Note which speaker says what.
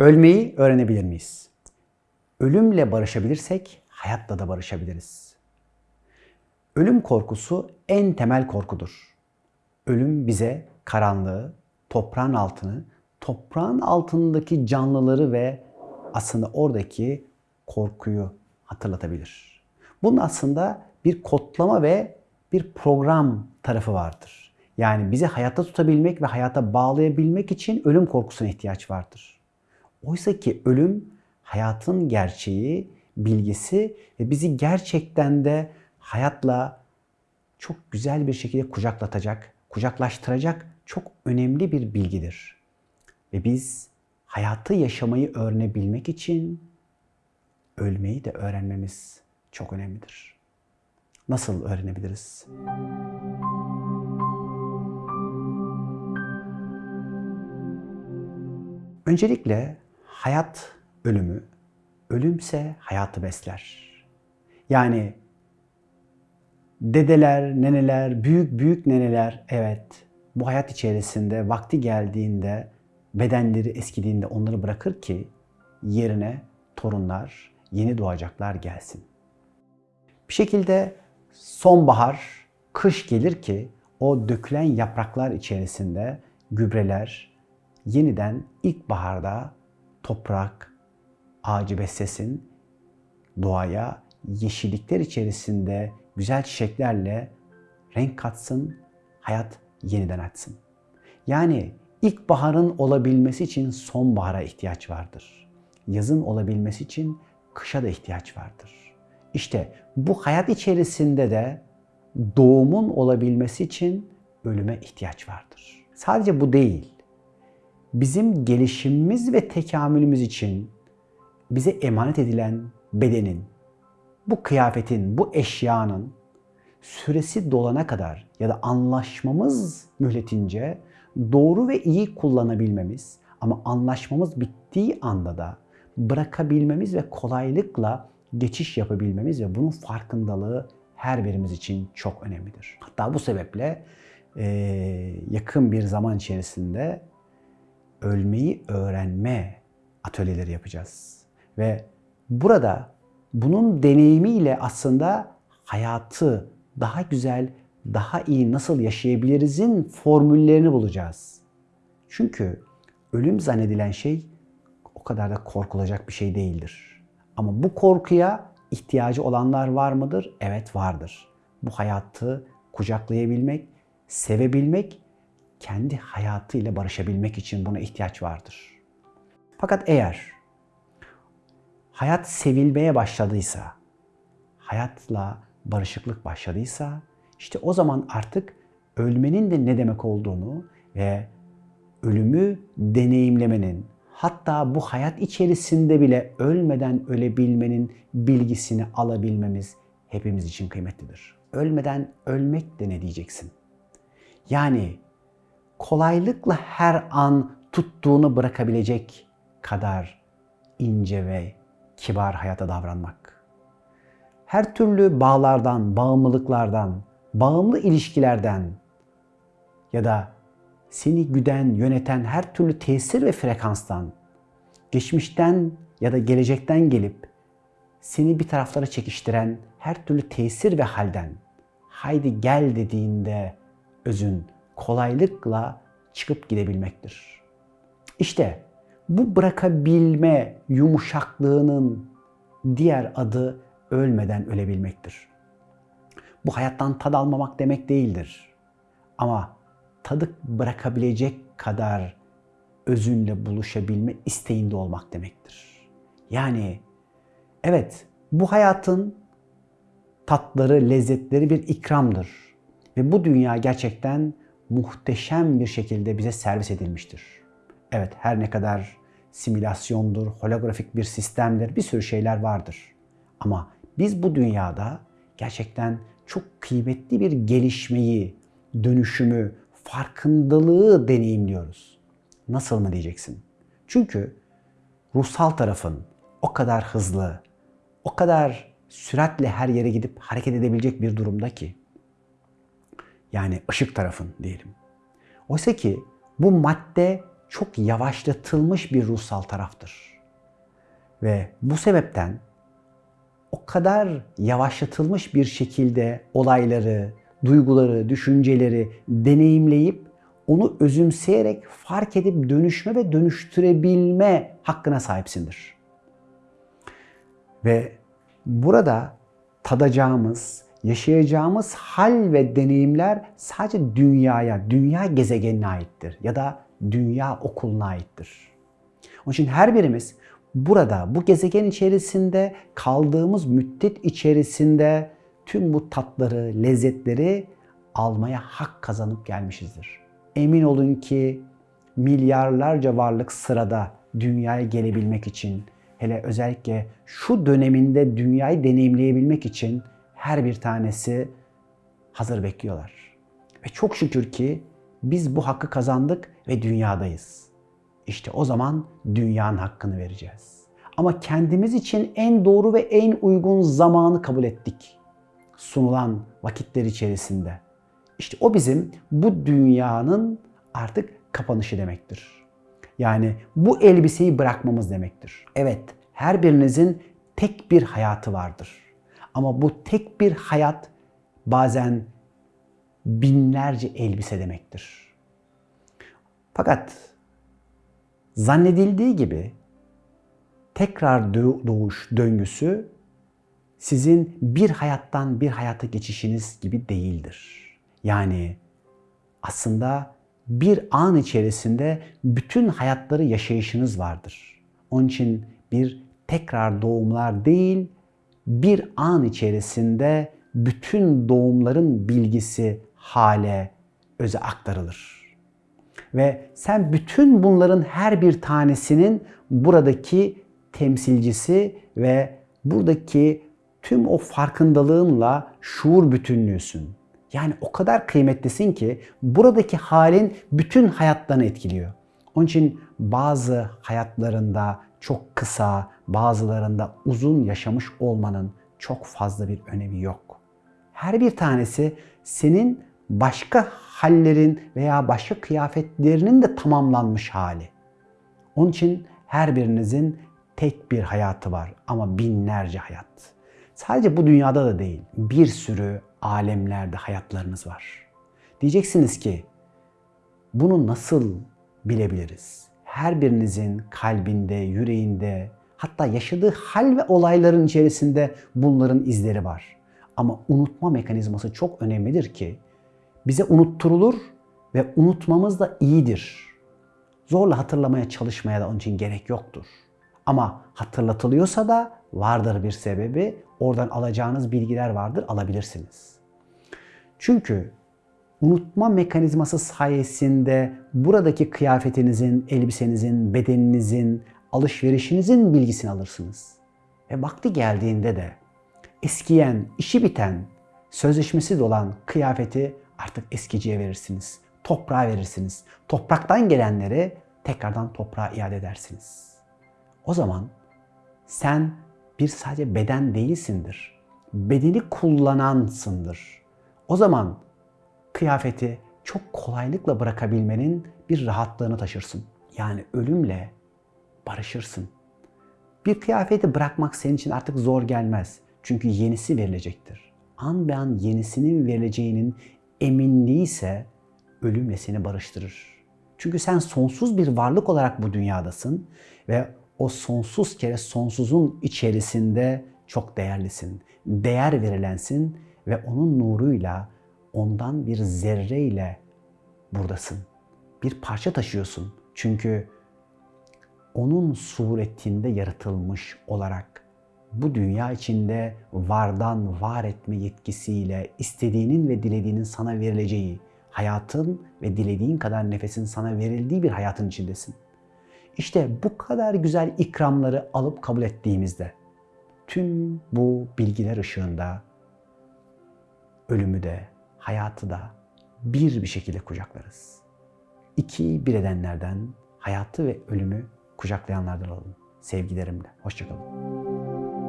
Speaker 1: Ölmeyi öğrenebilir miyiz? Ölümle barışabilirsek hayatla da barışabiliriz. Ölüm korkusu en temel korkudur. Ölüm bize karanlığı, toprağın altını, toprağın altındaki canlıları ve aslında oradaki korkuyu hatırlatabilir. Bunun aslında bir kodlama ve bir program tarafı vardır. Yani bizi hayatta tutabilmek ve hayata bağlayabilmek için ölüm korkusuna ihtiyaç vardır. Oysa ki ölüm hayatın gerçeği, bilgisi ve bizi gerçekten de hayatla çok güzel bir şekilde kucaklatacak, kucaklaştıracak çok önemli bir bilgidir. Ve biz hayatı yaşamayı öğrenebilmek için ölmeyi de öğrenmemiz çok önemlidir. Nasıl öğrenebiliriz? Öncelikle hayat ölümü, ölümse hayatı besler. Yani dedeler, neneler, büyük büyük neneler evet bu hayat içerisinde vakti geldiğinde bedenleri eskidiğinde onları bırakır ki yerine torunlar, yeni doğacaklar gelsin. Bir şekilde sonbahar, kış gelir ki o dökülen yapraklar içerisinde gübreler yeniden ilkbaharda toprak, ağacı beslesin, doğaya yeşillikler içerisinde güzel çiçeklerle renk katsın, hayat yeniden açsın. Yani ilkbaharın olabilmesi için sonbahara ihtiyaç vardır. Yazın olabilmesi için kışa da ihtiyaç vardır. İşte bu hayat içerisinde de doğumun olabilmesi için ölüme ihtiyaç vardır. Sadece bu değil. Bizim gelişimimiz ve tekamülümüz için bize emanet edilen bedenin, bu kıyafetin, bu eşyanın süresi dolana kadar ya da anlaşmamız mühletince doğru ve iyi kullanabilmemiz ama anlaşmamız bittiği anda da bırakabilmemiz ve kolaylıkla geçiş yapabilmemiz ve bunun farkındalığı her birimiz için çok önemlidir. Hatta bu sebeple yakın bir zaman içerisinde ölmeyi öğrenme atölyeleri yapacağız. Ve burada bunun deneyimiyle aslında hayatı daha güzel, daha iyi nasıl yaşayabilirizin formüllerini bulacağız. Çünkü ölüm zannedilen şey o kadar da korkulacak bir şey değildir. Ama bu korkuya ihtiyacı olanlar var mıdır? Evet vardır. Bu hayatı kucaklayabilmek, sevebilmek, kendi hayatıyla barışabilmek için buna ihtiyaç vardır. Fakat eğer hayat sevilmeye başladıysa, hayatla barışıklık başladıysa, işte o zaman artık ölmenin de ne demek olduğunu ve ölümü deneyimlemenin, hatta bu hayat içerisinde bile ölmeden ölebilmenin bilgisini alabilmemiz hepimiz için kıymetlidir. Ölmeden ölmek de ne diyeceksin? Yani kolaylıkla her an tuttuğunu bırakabilecek kadar ince ve kibar hayata davranmak. Her türlü bağlardan, bağımlılıklardan, bağımlı ilişkilerden ya da seni güden, yöneten her türlü tesir ve frekanstan, geçmişten ya da gelecekten gelip seni bir taraflara çekiştiren her türlü tesir ve halden haydi gel dediğinde özün kolaylıkla çıkıp gidebilmektir. İşte bu bırakabilme yumuşaklığının diğer adı ölmeden ölebilmektir. Bu hayattan tad almamak demek değildir. Ama tadı bırakabilecek kadar özünle buluşabilme isteğinde olmak demektir. Yani evet bu hayatın tatları, lezzetleri bir ikramdır. Ve bu dünya gerçekten muhteşem bir şekilde bize servis edilmiştir. Evet her ne kadar simülasyondur, holografik bir sistemdir, bir sürü şeyler vardır. Ama biz bu dünyada gerçekten çok kıymetli bir gelişmeyi, dönüşümü, farkındalığı deneyimliyoruz. Nasıl mı diyeceksin? Çünkü ruhsal tarafın o kadar hızlı, o kadar süratle her yere gidip hareket edebilecek bir durumda ki. Yani ışık tarafın diyelim. Oysa ki bu madde çok yavaşlatılmış bir ruhsal taraftır. Ve bu sebepten o kadar yavaşlatılmış bir şekilde olayları, duyguları, düşünceleri deneyimleyip onu özümseyerek fark edip dönüşme ve dönüştürebilme hakkına sahipsindir. Ve burada tadacağımız, yaşayacağımız hal ve deneyimler sadece dünyaya, dünya gezegenine aittir ya da dünya okuluna aittir. Onun için her birimiz burada, bu gezegen içerisinde kaldığımız müddet içerisinde tüm bu tatları, lezzetleri almaya hak kazanıp gelmişizdir. Emin olun ki milyarlarca varlık sırada dünyaya gelebilmek için, hele özellikle şu döneminde dünyayı deneyimleyebilmek için her bir tanesi hazır bekliyorlar. Ve çok şükür ki biz bu hakkı kazandık ve dünyadayız. İşte o zaman dünyanın hakkını vereceğiz. Ama kendimiz için en doğru ve en uygun zamanı kabul ettik. Sunulan vakitler içerisinde. İşte o bizim bu dünyanın artık kapanışı demektir. Yani bu elbiseyi bırakmamız demektir. Evet, her birinizin tek bir hayatı vardır. Ama bu tek bir hayat bazen binlerce elbise demektir. Fakat zannedildiği gibi tekrar doğuş döngüsü sizin bir hayattan bir hayata geçişiniz gibi değildir. Yani aslında bir an içerisinde bütün hayatları yaşayışınız vardır. Onun için bir tekrar doğumlar değil, bir an içerisinde bütün doğumların bilgisi hale, öze aktarılır. Ve sen bütün bunların her bir tanesinin buradaki temsilcisi ve buradaki tüm o farkındalığınla şuur bütünlüğüsün. Yani o kadar kıymetlisin ki buradaki halin bütün hayatlarını etkiliyor. Onun için bazı hayatlarında çok kısa, bazılarında uzun yaşamış olmanın çok fazla bir önemi yok. Her bir tanesi senin başka hallerin veya başka kıyafetlerinin de tamamlanmış hali. Onun için her birinizin tek bir hayatı var ama binlerce hayat. Sadece bu dünyada da değil, bir sürü alemlerde hayatlarınız var. Diyeceksiniz ki bunu nasıl bilebiliriz? Her birinizin kalbinde, yüreğinde, hatta yaşadığı hal ve olayların içerisinde bunların izleri var. Ama unutma mekanizması çok önemlidir ki bize unutturulur ve unutmamız da iyidir. Zorla hatırlamaya çalışmaya da onun için gerek yoktur. Ama hatırlatılıyorsa da vardır bir sebebi. Oradan alacağınız bilgiler vardır, alabilirsiniz. Çünkü unutma mekanizması sayesinde buradaki kıyafetinizin, elbisenizin, bedeninizin, alışverişinizin bilgisini alırsınız. Ve vakti geldiğinde de eskiyen, işi biten, sözleşmesi olan kıyafeti artık eskiciye verirsiniz. Toprağa verirsiniz. Topraktan gelenleri tekrardan toprağa iade edersiniz. O zaman sen bir sadece beden değilsindir. Bedeni kullanansındır. O zaman kıyafeti çok kolaylıkla bırakabilmenin bir rahatlığını taşırsın. Yani ölümle barışırsın. Bir kıyafeti bırakmak senin için artık zor gelmez. Çünkü yenisi verilecektir. An be an yenisinin verileceğinin eminliği ise ölümle seni barıştırır. Çünkü sen sonsuz bir varlık olarak bu dünyadasın ve o sonsuz kere sonsuzun içerisinde çok değerlisin. Değer verilensin ve onun nuruyla ondan bir zerreyle buradasın. Bir parça taşıyorsun. Çünkü onun suretinde yaratılmış olarak bu dünya içinde vardan var etme yetkisiyle istediğinin ve dilediğinin sana verileceği, hayatın ve dilediğin kadar nefesin sana verildiği bir hayatın içindesin. İşte bu kadar güzel ikramları alıp kabul ettiğimizde tüm bu bilgiler ışığında ölümü de, hayatı da bir bir şekilde kucaklarız. İki bir edenlerden, hayatı ve ölümü kucaklayanlardan olalım. Sevgilerimle. Hoşçakalın.